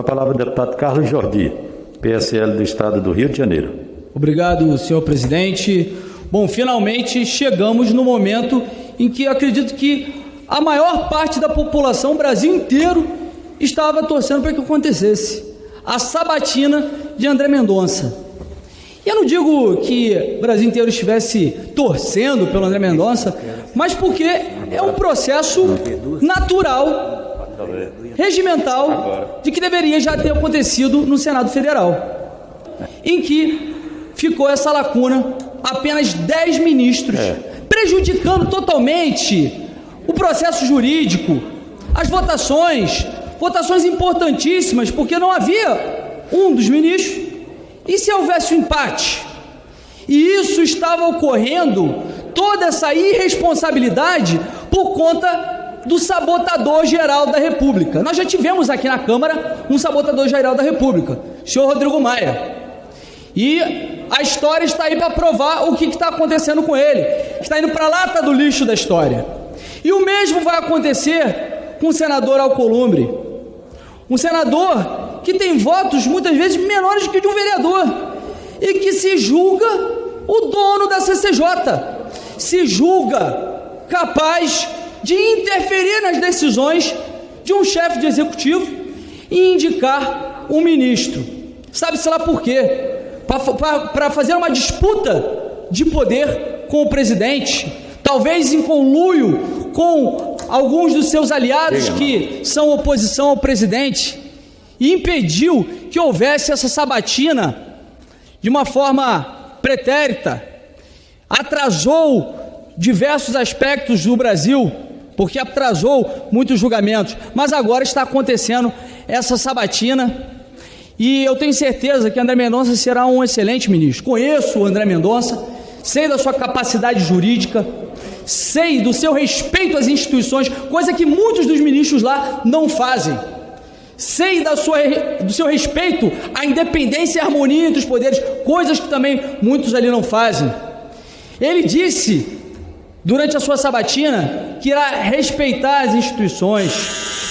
Com a palavra o deputado Carlos Jordi, PSL do Estado do Rio de Janeiro. Obrigado, senhor presidente. Bom, finalmente chegamos no momento em que acredito que a maior parte da população, o Brasil inteiro, estava torcendo para que acontecesse. A sabatina de André Mendonça. E eu não digo que o Brasil inteiro estivesse torcendo pelo André Mendonça, mas porque é um processo natural, regimental, de que deveria já ter acontecido no Senado Federal, em que ficou essa lacuna, apenas 10 ministros, prejudicando totalmente o processo jurídico, as votações, votações importantíssimas, porque não havia um dos ministros e se houvesse um empate? E isso estava ocorrendo, toda essa irresponsabilidade, por conta do sabotador geral da República. Nós já tivemos aqui na Câmara um sabotador geral da República, o senhor Rodrigo Maia. E a história está aí para provar o que está acontecendo com ele. Está indo para a lata do lixo da história. E o mesmo vai acontecer com o senador Alcolumbre. Um senador que tem votos muitas vezes menores que de um vereador e que se julga o dono da CCJ, se julga capaz de interferir nas decisões de um chefe de executivo e indicar um ministro. Sabe-se lá por quê? Para fazer uma disputa de poder com o presidente, talvez em conluio com alguns dos seus aliados que são oposição ao presidente e impediu que houvesse essa sabatina de uma forma pretérita, atrasou diversos aspectos do Brasil, porque atrasou muitos julgamentos, mas agora está acontecendo essa sabatina e eu tenho certeza que André Mendonça será um excelente ministro. Conheço o André Mendonça, sei da sua capacidade jurídica, sei do seu respeito às instituições, coisa que muitos dos ministros lá não fazem sei da sua, do seu respeito à independência e harmonia entre os poderes, coisas que também muitos ali não fazem. Ele disse, durante a sua sabatina, que irá respeitar as instituições,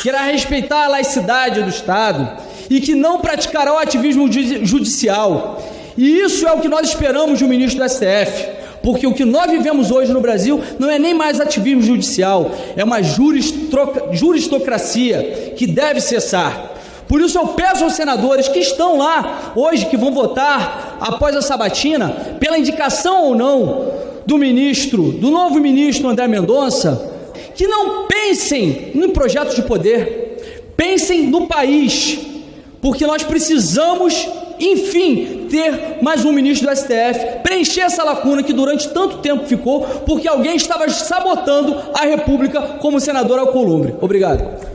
que irá respeitar a laicidade do Estado e que não praticará o ativismo judicial. E isso é o que nós esperamos de um ministro do STF porque o que nós vivemos hoje no Brasil não é nem mais ativismo judicial, é uma juristocracia que deve cessar. Por isso eu peço aos senadores que estão lá hoje, que vão votar após a sabatina, pela indicação ou não do ministro, do novo ministro André Mendonça, que não pensem em projetos de poder, pensem no país, porque nós precisamos enfim, ter mais um ministro do STF, preencher essa lacuna que durante tanto tempo ficou, porque alguém estava sabotando a República como o senador Alcolumbre. Obrigado.